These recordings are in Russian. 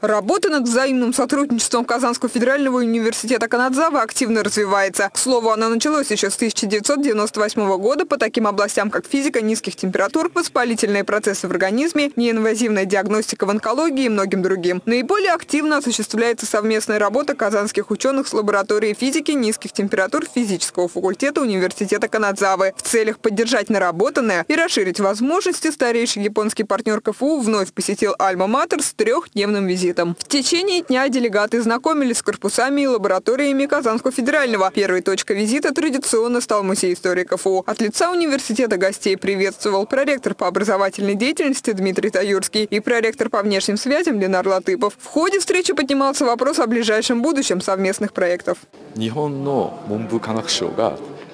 Работа над взаимным сотрудничеством Казанского федерального университета Канадзава активно развивается. К слову, она началась еще с 1998 года по таким областям, как физика низких температур, воспалительные процессы в организме, неинвазивная диагностика в онкологии и многим другим. Наиболее активно осуществляется совместная работа казанских ученых с лабораторией физики низких температур физического факультета университета Канадзавы в целях поддержать наработанное и расширить возможности старейший японский партнер КФУ вновь посетил Альма-Матер с трехдневным визитом визитом. В течение дня делегаты знакомились с корпусами и лабораториями Казанского федерального. Первой точкой визита традиционно стал музей истории КФУ. От лица университета гостей приветствовал проректор по образовательной деятельности Дмитрий Таюрский и проректор по внешним связям Ленар Латыпов. В ходе встречи поднимался вопрос о ближайшем будущем совместных проектов.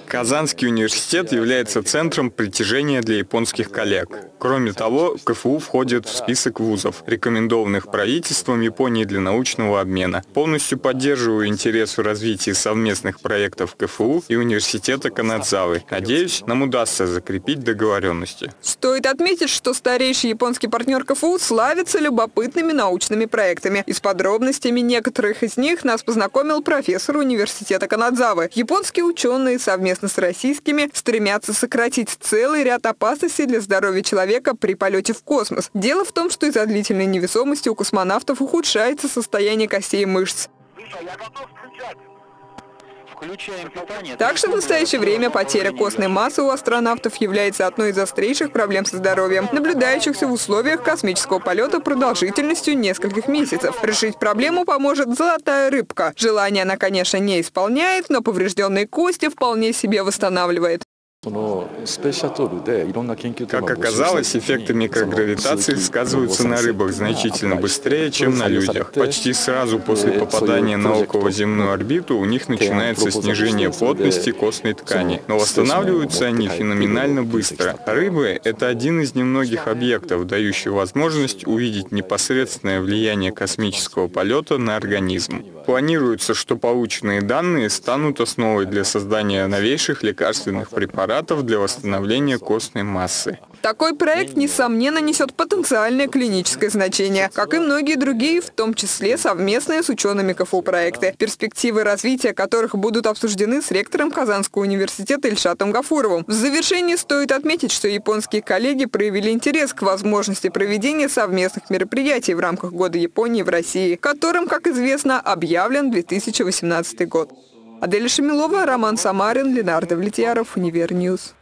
Казанский университет является центром притяжения для японских коллег. Кроме того, КФУ входит в список вузов, рекомендованных правительством Японии для научного обмена. Полностью поддерживаю интерес в развитии совместных проектов КФУ и университета Канадзавы. Надеюсь, нам удастся закрепить договоренности. Стоит отметить, что старейший японский партнер КФУ славится любопытными научными проектами. И с подробностями некоторых из них нас познакомил профессор университета Канадзавы. Японские ученые совместно с российскими стремятся сократить целый ряд опасностей для здоровья человека при полете в космос. Дело в том, что из-за длительной невесомости у космонавтов ухудшается состояние костей и мышц. Так что в настоящее время потеря костной массы у астронавтов является одной из острейших проблем со здоровьем, наблюдающихся в условиях космического полета продолжительностью нескольких месяцев. Решить проблему поможет золотая рыбка. Желание она, конечно, не исполняет, но поврежденные кости вполне себе восстанавливает. Как оказалось, эффекты микрогравитации сказываются на рыбах значительно быстрее, чем на людях. Почти сразу после попадания на околоземную орбиту у них начинается снижение плотности костной ткани, но восстанавливаются они феноменально быстро. Рыбы — это один из немногих объектов, дающих возможность увидеть непосредственное влияние космического полета на организм. Планируется, что полученные данные станут основой для создания новейших лекарственных препаратов препаратов для восстановления костной массы. Такой проект, несомненно, несет потенциальное клиническое значение, как и многие другие, в том числе совместные с учеными КФУ проекты, перспективы развития которых будут обсуждены с ректором Казанского университета Ильшатом Гафуровым. В завершении стоит отметить, что японские коллеги проявили интерес к возможности проведения совместных мероприятий в рамках Года Японии в России, которым, как известно, объявлен 2018 год. Адель Шамилова, Роман Самарин, Ленар Давлетьяров, Универ News.